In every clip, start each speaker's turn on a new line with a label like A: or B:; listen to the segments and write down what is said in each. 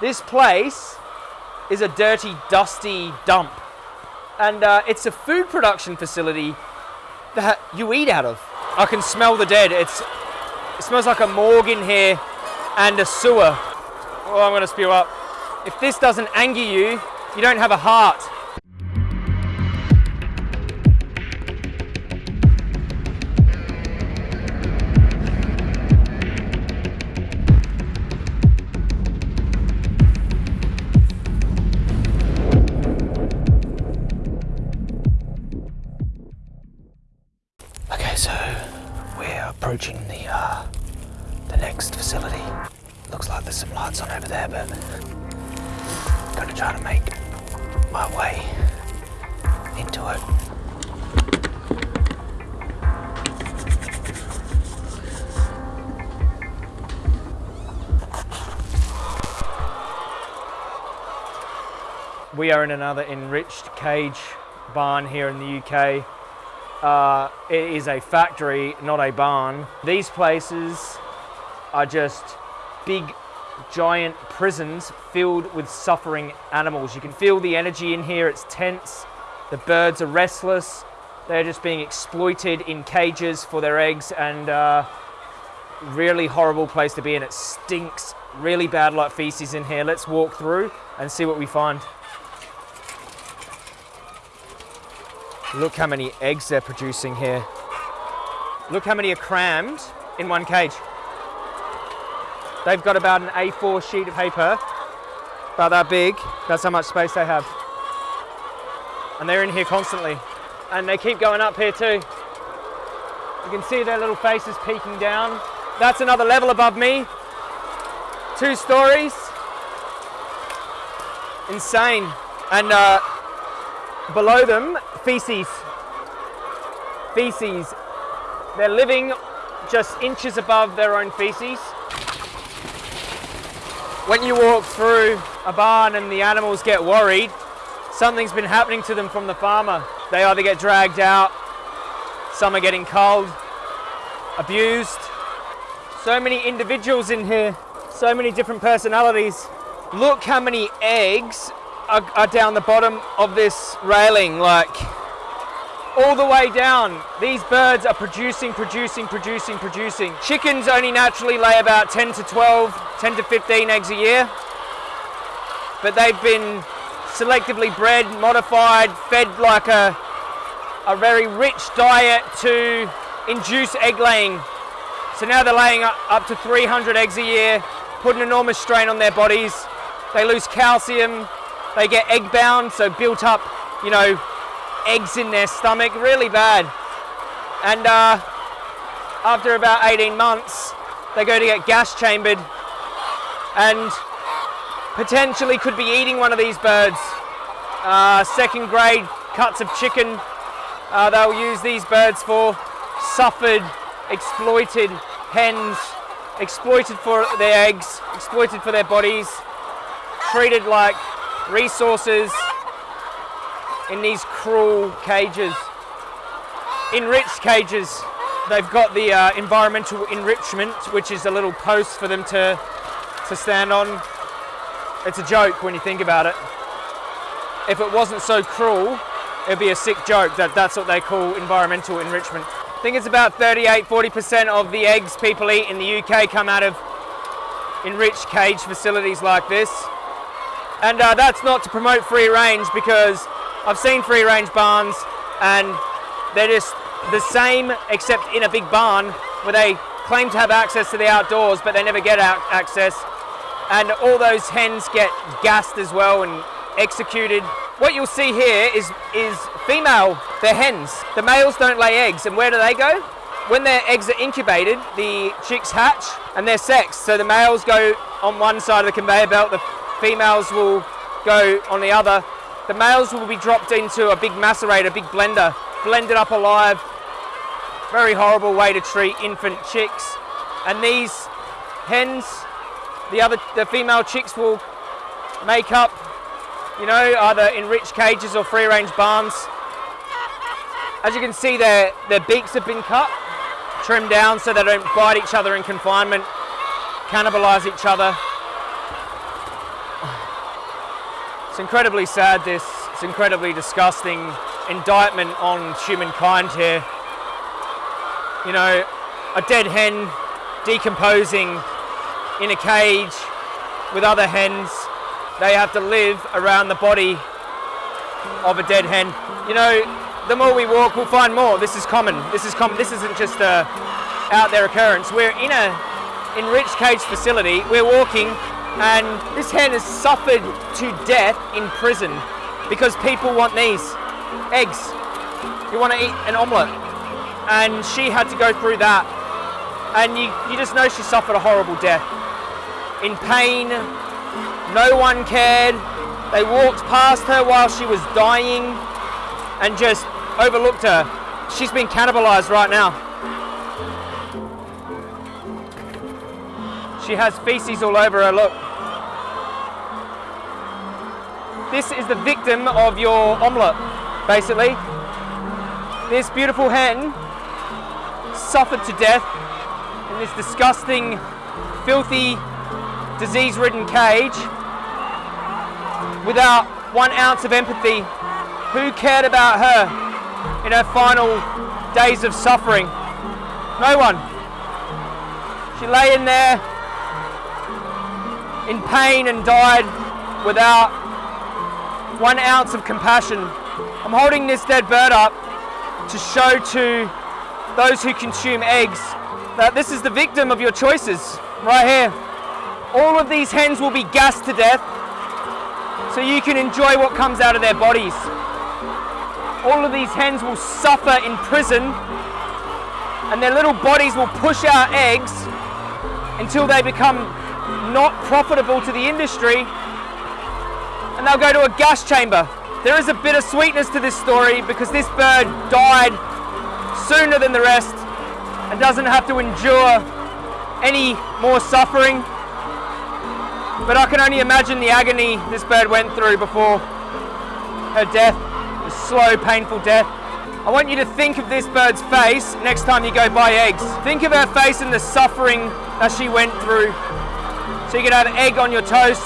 A: This place is a dirty, dusty dump. And uh, it's a food production facility that you eat out of. I can smell the dead. It's, it smells like a morgue in here and a sewer. Oh, I'm gonna spew up. If this doesn't anger you, you don't have a heart. Approaching the uh, the next facility. Looks like there's some lights on over there, but I'm gonna try to make my way into it. We are in another enriched cage barn here in the UK. Uh, it is a factory, not a barn. These places are just big, giant prisons filled with suffering animals. You can feel the energy in here, it's tense. The birds are restless. They're just being exploited in cages for their eggs and uh, really horrible place to be in. It stinks really bad like feces in here. Let's walk through and see what we find. Look how many eggs they're producing here. Look how many are crammed in one cage. They've got about an A4 sheet of paper, about that big. That's how much space they have. And they're in here constantly. And they keep going up here too. You can see their little faces peeking down. That's another level above me. Two stories. Insane. And uh, below them, feces. Feces. They're living just inches above their own feces. When you walk through a barn and the animals get worried, something's been happening to them from the farmer. They either get dragged out, some are getting cold, abused. So many individuals in here, so many different personalities. Look how many eggs are, are down the bottom of this railing, like all the way down. These birds are producing, producing, producing, producing. Chickens only naturally lay about 10 to 12, 10 to 15 eggs a year. But they've been selectively bred, modified, fed like a, a very rich diet to induce egg laying. So now they're laying up, to 300 eggs a year, put an enormous strain on their bodies. They lose calcium, they get egg bound, so built up, you know, eggs in their stomach, really bad. And uh, after about 18 months, they go to get gas chambered and potentially could be eating one of these birds. Uh, second grade cuts of chicken, uh, they'll use these birds for suffered, exploited hens, exploited for their eggs, exploited for their bodies, treated like resources in these cruel cages. Enriched cages, they've got the uh, environmental enrichment, which is a little post for them to, to stand on. It's a joke when you think about it. If it wasn't so cruel, it'd be a sick joke that that's what they call environmental enrichment. I think it's about 38, 40% of the eggs people eat in the UK come out of enriched cage facilities like this. And uh, that's not to promote free range because I've seen free range barns and they're just the same except in a big barn where they claim to have access to the outdoors but they never get out access. And all those hens get gassed as well and executed. What you'll see here is, is female, they're hens. The males don't lay eggs and where do they go? When their eggs are incubated, the chicks hatch and they're sexed. So the males go on one side of the conveyor belt, the females will go on the other. The males will be dropped into a big macerator, a big blender, blended up alive. Very horrible way to treat infant chicks. And these hens, the other, the female chicks will make up, you know, either enriched cages or free range barns. As you can see, their, their beaks have been cut, trimmed down so they don't bite each other in confinement, cannibalize each other. It's incredibly sad, this. It's incredibly disgusting indictment on humankind here. You know, a dead hen decomposing in a cage with other hens. They have to live around the body of a dead hen. You know, the more we walk, we'll find more. This is common. This is common. This isn't just a out there occurrence. We're in a enriched cage facility. We're walking, and this hen has suffered to death in prison because people want these eggs. You want to eat an omelette, and she had to go through that, and you you just know she suffered a horrible death in pain. No one cared. They walked past her while she was dying and just overlooked her. She's been cannibalized right now. She has feces all over her, look. This is the victim of your omelette, basically. This beautiful hen suffered to death in this disgusting, filthy, disease-ridden cage without one ounce of empathy. Who cared about her in her final days of suffering? No one. She lay in there in pain and died without one ounce of compassion. I'm holding this dead bird up to show to those who consume eggs that this is the victim of your choices right here. All of these hens will be gassed to death so you can enjoy what comes out of their bodies. All of these hens will suffer in prison and their little bodies will push out eggs until they become not profitable to the industry and they'll go to a gas chamber. There is a bit of sweetness to this story because this bird died sooner than the rest and doesn't have to endure any more suffering. But I can only imagine the agony this bird went through before her death, a slow, painful death. I want you to think of this bird's face next time you go buy eggs. Think of her face and the suffering that she went through. So you can have egg on your toast.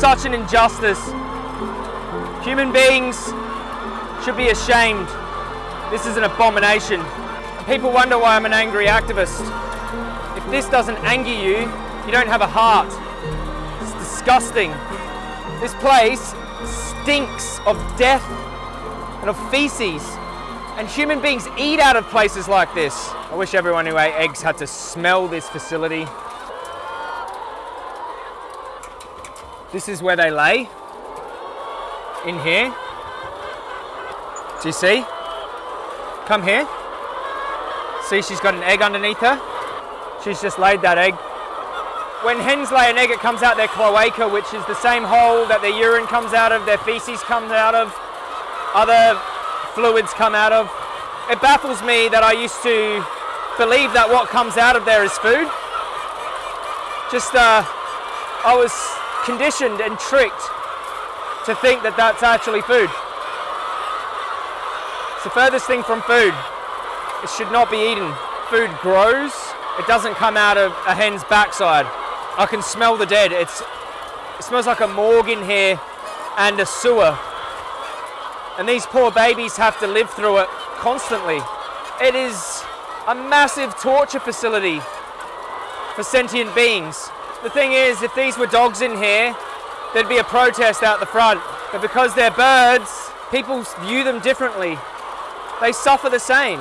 A: Such an injustice. Human beings should be ashamed. This is an abomination. People wonder why I'm an angry activist. If this doesn't anger you, you don't have a heart. It's disgusting. This place stinks of death and of feces. And human beings eat out of places like this. I wish everyone who ate eggs had to smell this facility. This is where they lay. In here. Do you see? Come here. See, she's got an egg underneath her. She's just laid that egg. When hens lay an egg, it comes out their cloaca, which is the same hole that their urine comes out of, their feces comes out of, other fluids come out of. It baffles me that I used to believe that what comes out of there is food. Just, uh, I was conditioned and tricked to think that that's actually food. It's the furthest thing from food. It should not be eaten. Food grows, it doesn't come out of a hen's backside. I can smell the dead. It's, it smells like a morgue in here and a sewer. And these poor babies have to live through it constantly. It is a massive torture facility for sentient beings. The thing is, if these were dogs in here, there'd be a protest out the front. But because they're birds, people view them differently. They suffer the same.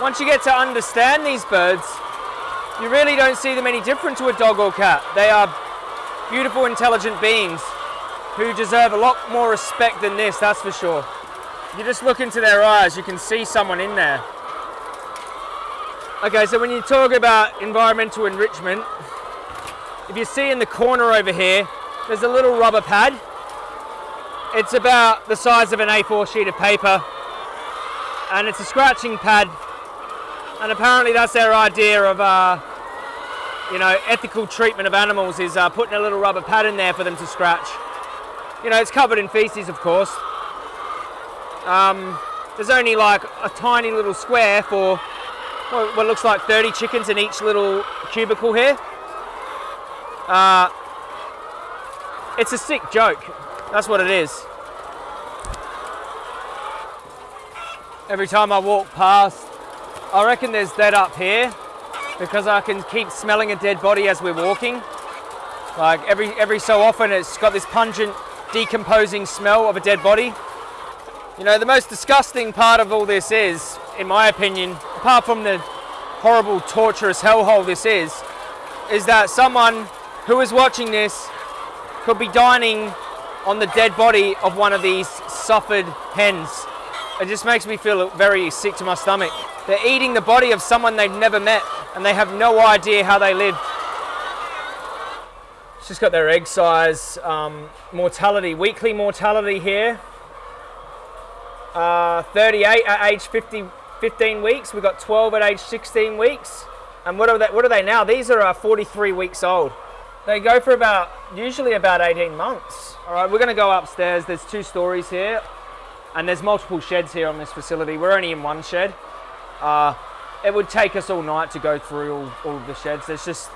A: Once you get to understand these birds, you really don't see them any different to a dog or cat. They are beautiful, intelligent beings who deserve a lot more respect than this, that's for sure. You just look into their eyes, you can see someone in there. Okay, so when you talk about environmental enrichment, if you see in the corner over here, there's a little rubber pad. It's about the size of an A4 sheet of paper, and it's a scratching pad. And apparently that's their idea of, uh, you know, ethical treatment of animals is uh, putting a little rubber pad in there for them to scratch. You know, it's covered in feces, of course. Um, there's only like a tiny little square for what looks like 30 chickens in each little cubicle here. Uh, It's a sick joke. That's what it is. Every time I walk past, I reckon there's dead up here because I can keep smelling a dead body as we're walking. Like every every so often, it's got this pungent, decomposing smell of a dead body. You know, the most disgusting part of all this is, in my opinion, apart from the horrible, torturous hellhole this is, is that someone who is watching this could be dining on the dead body of one of these suffered hens. It just makes me feel very sick to my stomach. They're eating the body of someone they've never met and they have no idea how they lived. It's just got their egg size, um, mortality, weekly mortality here. Uh, 38 at age 50, 15 weeks. We've got 12 at age 16 weeks. And what are they, what are they now? These are uh, 43 weeks old. They go for about, usually about 18 months. All right, we're gonna go upstairs. There's two stories here and there's multiple sheds here on this facility. We're only in one shed. Uh, it would take us all night to go through all, all of the sheds. There's just,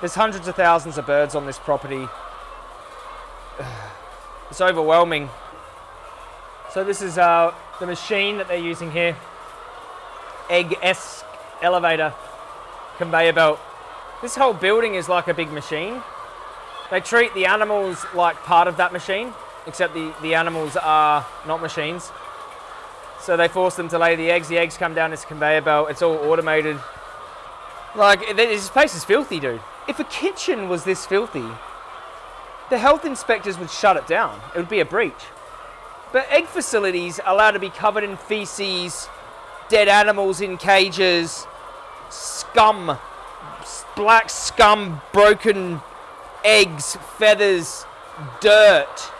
A: there's hundreds of thousands of birds on this property. It's overwhelming. So this is uh, the machine that they're using here. Egg-esque elevator conveyor belt. This whole building is like a big machine. They treat the animals like part of that machine, except the, the animals are not machines. So they force them to lay the eggs. The eggs come down this conveyor belt. It's all automated. Like, this place is filthy, dude. If a kitchen was this filthy, the health inspectors would shut it down. It would be a breach. But egg facilities are allowed to be covered in feces, dead animals in cages, scum, black scum, broken eggs, feathers, dirt.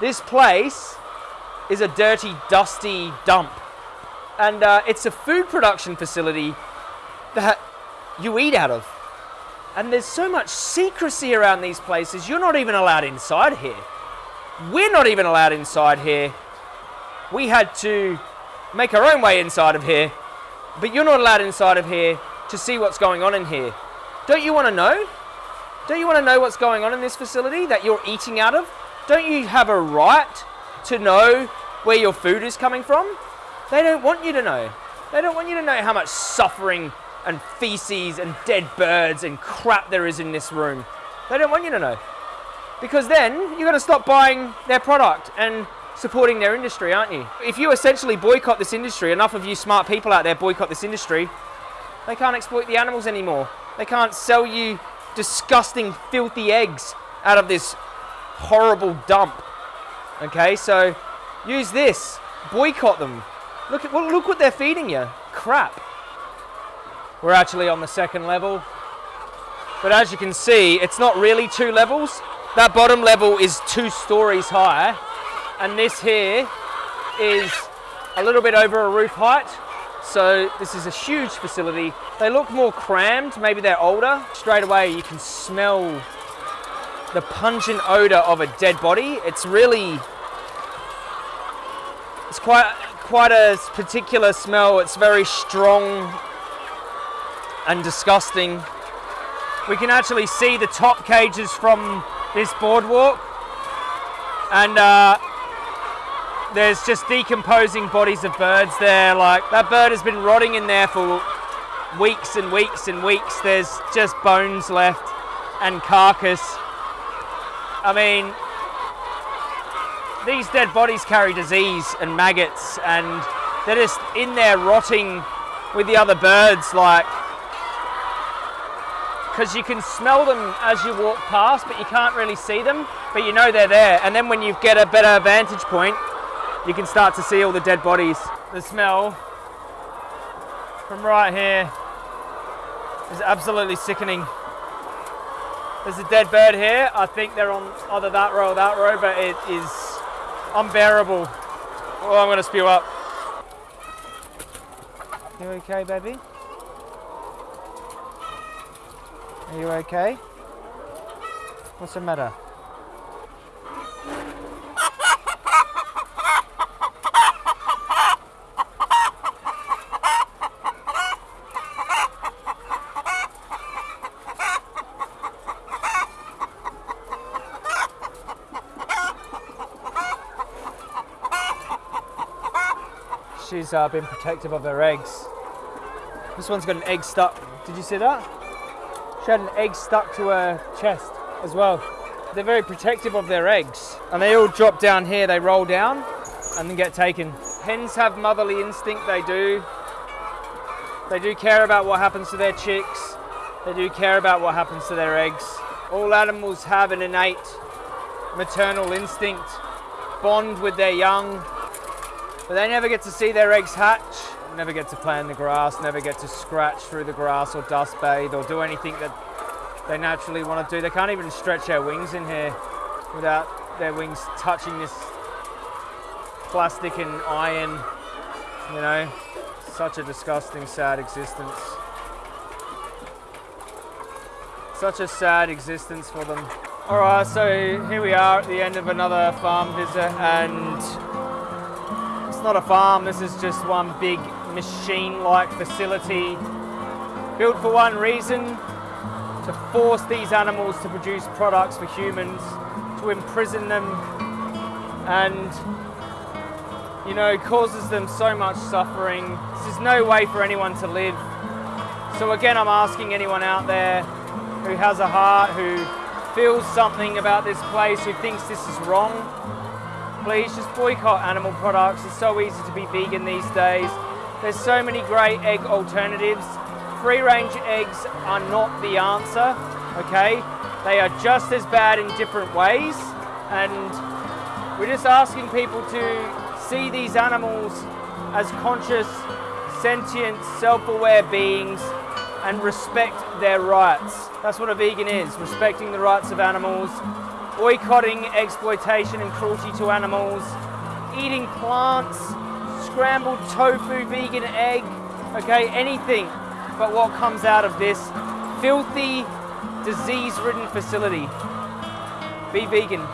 A: This place is a dirty, dusty dump. And uh, it's a food production facility that you eat out of. And there's so much secrecy around these places, you're not even allowed inside here. We're not even allowed inside here. We had to make our own way inside of here, but you're not allowed inside of here to see what's going on in here. Don't you want to know? Don't you want to know what's going on in this facility that you're eating out of? Don't you have a right to know where your food is coming from? They don't want you to know. They don't want you to know how much suffering and feces and dead birds and crap there is in this room. They don't want you to know. Because then you're going to stop buying their product and supporting their industry, aren't you? If you essentially boycott this industry, enough of you smart people out there boycott this industry, they can't exploit the animals anymore. They can't sell you disgusting, filthy eggs out of this horrible dump. Okay, so use this. Boycott them. Look at well, look what they're feeding you. Crap. We're actually on the second level. But as you can see, it's not really two levels. That bottom level is two stories high. And this here is a little bit over a roof height. So this is a huge facility. They look more crammed, maybe they're older. Straight away you can smell the pungent odor of a dead body. It's really, it's quite, quite a particular smell. It's very strong and disgusting. We can actually see the top cages from this boardwalk. And uh, there's just decomposing bodies of birds there. Like that bird has been rotting in there for weeks and weeks and weeks. There's just bones left and carcass. I mean, these dead bodies carry disease and maggots and they're just in there rotting with the other birds like because you can smell them as you walk past but you can't really see them but you know they're there and then when you get a better vantage point you can start to see all the dead bodies. The smell from right here is absolutely sickening. There's a dead bird here. I think they're on either that row or that row, but it is unbearable. Oh, I'm gonna spew up. You okay, baby? Are you okay? What's the matter? She's uh, been protective of her eggs. This one's got an egg stuck. Did you see that? She had an egg stuck to her chest as well. They're very protective of their eggs. And they all drop down here, they roll down and then get taken. Hens have motherly instinct, they do. They do care about what happens to their chicks. They do care about what happens to their eggs. All animals have an innate maternal instinct, bond with their young, but they never get to see their eggs hatch, never get to play in the grass, never get to scratch through the grass or dust bathe or do anything that they naturally want to do. They can't even stretch their wings in here without their wings touching this plastic and iron, you know. Such a disgusting, sad existence. Such a sad existence for them. All right, so here we are at the end of another farm visit and it's not a farm, this is just one big machine-like facility built for one reason, to force these animals to produce products for humans, to imprison them and you know, causes them so much suffering. This is no way for anyone to live. So again, I'm asking anyone out there who has a heart, who feels something about this place, who thinks this is wrong, please just boycott animal products. It's so easy to be vegan these days. There's so many great egg alternatives. Free range eggs are not the answer, okay? They are just as bad in different ways. And we're just asking people to see these animals as conscious, sentient, self-aware beings and respect their rights. That's what a vegan is, respecting the rights of animals, boycotting exploitation and cruelty to animals, eating plants, scrambled tofu, vegan egg, okay, anything but what comes out of this filthy, disease-ridden facility. Be vegan.